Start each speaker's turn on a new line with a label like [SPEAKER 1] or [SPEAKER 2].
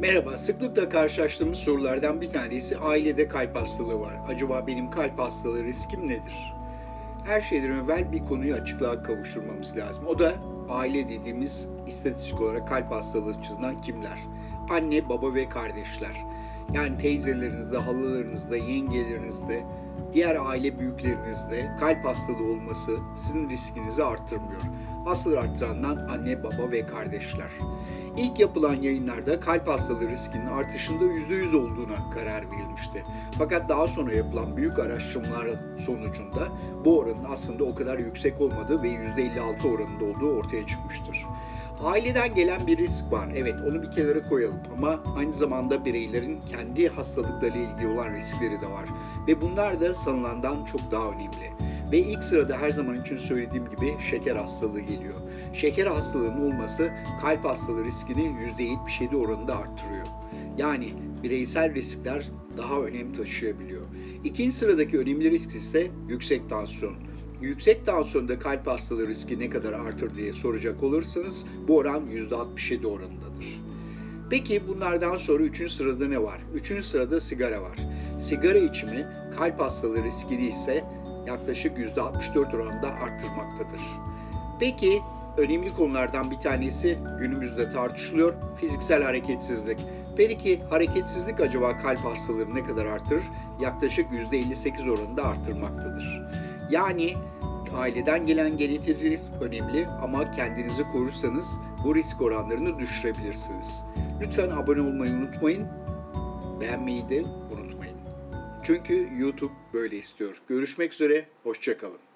[SPEAKER 1] Merhaba, sıklıkla karşılaştığımız sorulardan bir tanesi ailede kalp hastalığı var. Acaba benim kalp hastalığı riskim nedir? Her şeyden evvel bir konuyu açıklığa kavuşturmamız lazım. O da aile dediğimiz istatistik olarak kalp hastalığı açısından kimler? Anne, baba ve kardeşler. Yani teyzelerinizde, halalarınızda, yengelerinizde, diğer aile büyüklerinizde kalp hastalığı olması sizin riskinizi arttırmıyor. Asıl arttırandan anne, baba ve kardeşler. İlk yapılan yayınlarda kalp hastalığı riskinin artışında %100 olduğuna karar verilmişti. Fakat daha sonra yapılan büyük araştırmalar sonucunda bu oranın aslında o kadar yüksek olmadığı ve %56 oranında olduğu ortaya çıkmıştır. Aileden gelen bir risk var. Evet onu bir kenara koyalım ama aynı zamanda bireylerin kendi hastalıklarıyla ilgili olan riskleri de var. Ve bunlar da sanılandan çok daha önemli. Ve ilk sırada her zaman için söylediğim gibi şeker hastalığı geliyor. Şeker hastalığının olması kalp hastalığı riskini %77 oranında arttırıyor. Yani bireysel riskler daha önem taşıyabiliyor. İkinci sıradaki önemli risk ise yüksek tansiyon. Yüksek tansiyonda kalp hastalığı riski ne kadar artır diye soracak olursanız bu oran %67 oranındadır. Peki bunlardan sonra üçüncü sırada ne var? Üçüncü sırada sigara var. Sigara içimi kalp hastalığı riskini ise yaklaşık %64 oranında arttırmaktadır. Peki önemli konulardan bir tanesi günümüzde tartışılıyor fiziksel hareketsizlik. Peki hareketsizlik acaba kalp hastalarını ne kadar artırır? Yaklaşık %58 oranında arttırmaktadır. Yani aileden gelen genetik risk önemli ama kendinizi korursanız bu risk oranlarını düşürebilirsiniz. Lütfen abone olmayı unutmayın. Beğenmeyi de unutmayın. Çünkü YouTube böyle istiyor. Görüşmek üzere, hoşçakalın.